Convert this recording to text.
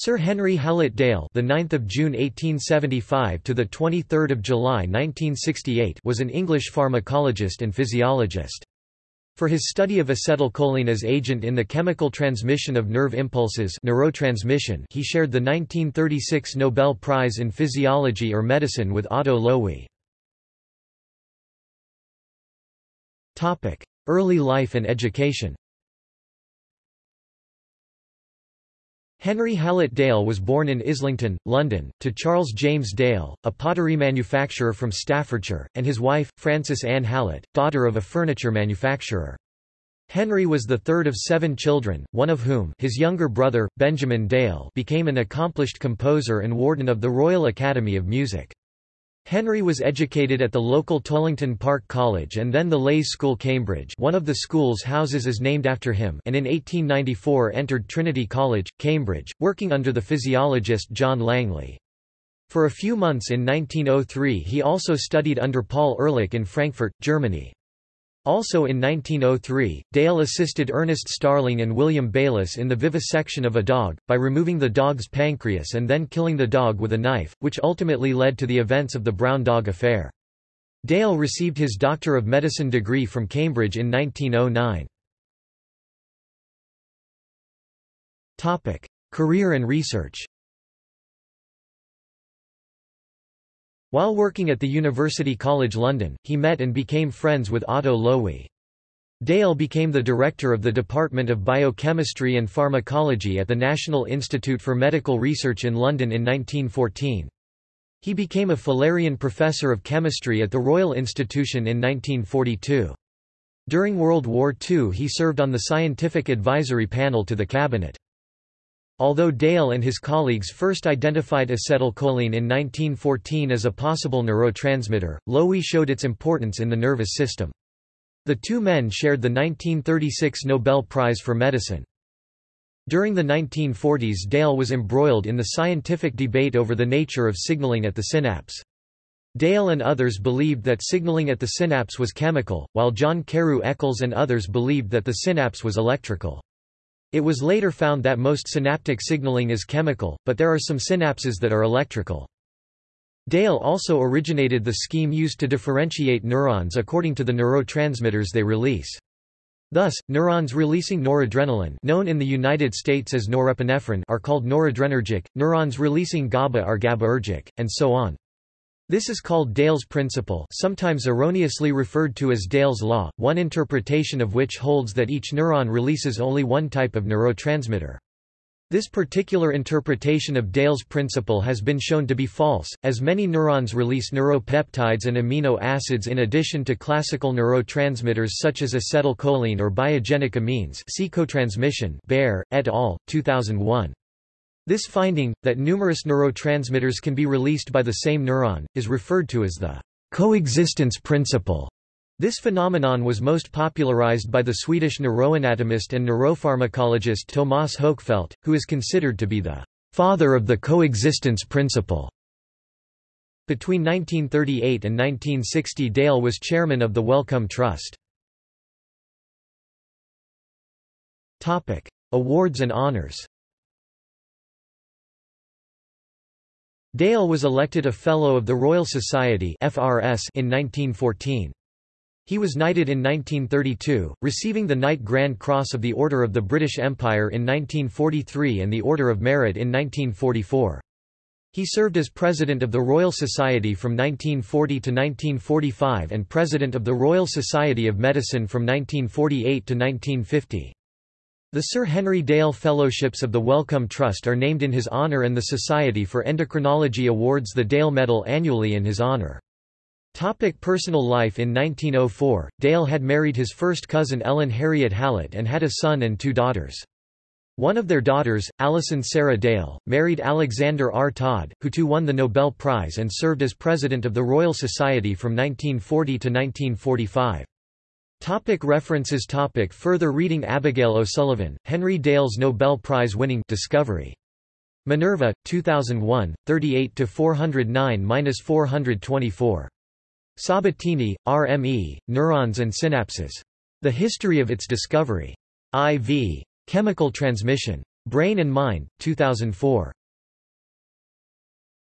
Sir Henry Hallett Dale, the 9th of June 1875 to the 23rd of July 1968, was an English pharmacologist and physiologist. For his study of acetylcholine as agent in the chemical transmission of nerve impulses neurotransmission, he shared the 1936 Nobel Prize in Physiology or Medicine with Otto Loewi. Topic: Early life and education. Henry Hallett Dale was born in Islington, London, to Charles James Dale, a pottery manufacturer from Staffordshire, and his wife, Frances Ann Hallett, daughter of a furniture manufacturer. Henry was the third of seven children, one of whom his younger brother, Benjamin Dale became an accomplished composer and warden of the Royal Academy of Music. Henry was educated at the local Tollington Park College and then the Leys School Cambridge one of the school's houses is named after him and in 1894 entered Trinity College, Cambridge, working under the physiologist John Langley. For a few months in 1903 he also studied under Paul Ehrlich in Frankfurt, Germany. Also in 1903, Dale assisted Ernest Starling and William Bayliss in the vivisection of a dog, by removing the dog's pancreas and then killing the dog with a knife, which ultimately led to the events of the Brown Dog Affair. Dale received his Doctor of Medicine degree from Cambridge in 1909. Career and research While working at the University College London, he met and became friends with Otto Loewi. Dale became the director of the Department of Biochemistry and Pharmacology at the National Institute for Medical Research in London in 1914. He became a Fullerian Professor of Chemistry at the Royal Institution in 1942. During World War II he served on the scientific advisory panel to the cabinet. Although Dale and his colleagues first identified acetylcholine in 1914 as a possible neurotransmitter, Loewi showed its importance in the nervous system. The two men shared the 1936 Nobel Prize for Medicine. During the 1940s Dale was embroiled in the scientific debate over the nature of signaling at the synapse. Dale and others believed that signaling at the synapse was chemical, while John Carew Eccles and others believed that the synapse was electrical. It was later found that most synaptic signaling is chemical, but there are some synapses that are electrical. Dale also originated the scheme used to differentiate neurons according to the neurotransmitters they release. Thus, neurons releasing noradrenaline known in the United States as norepinephrine are called noradrenergic, neurons releasing GABA are GABAergic, and so on. This is called Dale's principle sometimes erroneously referred to as Dale's law, one interpretation of which holds that each neuron releases only one type of neurotransmitter. This particular interpretation of Dale's principle has been shown to be false, as many neurons release neuropeptides and amino acids in addition to classical neurotransmitters such as acetylcholine or biogenic amines see cotransmission Baer, et al., 2001. This finding, that numerous neurotransmitters can be released by the same neuron, is referred to as the coexistence principle. This phenomenon was most popularized by the Swedish neuroanatomist and neuropharmacologist Tomas Hökfelt, who is considered to be the father of the coexistence principle. Between 1938 and 1960 Dale was chairman of the Wellcome Trust. Awards and honors Dale was elected a Fellow of the Royal Society in 1914. He was knighted in 1932, receiving the Knight Grand Cross of the Order of the British Empire in 1943 and the Order of Merit in 1944. He served as President of the Royal Society from 1940 to 1945 and President of the Royal Society of Medicine from 1948 to 1950. The Sir Henry Dale Fellowships of the Wellcome Trust are named in his honour and the Society for Endocrinology awards the Dale Medal annually in his honour. Topic personal life In 1904, Dale had married his first cousin Ellen Harriet Hallett and had a son and two daughters. One of their daughters, Alison Sarah Dale, married Alexander R. Todd, who too won the Nobel Prize and served as president of the Royal Society from 1940 to 1945. Topic references topic Further reading Abigail O'Sullivan, Henry Dale's Nobel Prize-winning Discovery. Minerva, 2001, 38–409–424. Sabatini, R. M. E., Neurons and Synapses. The History of its Discovery. I. V. Chemical Transmission. Brain and Mind, 2004.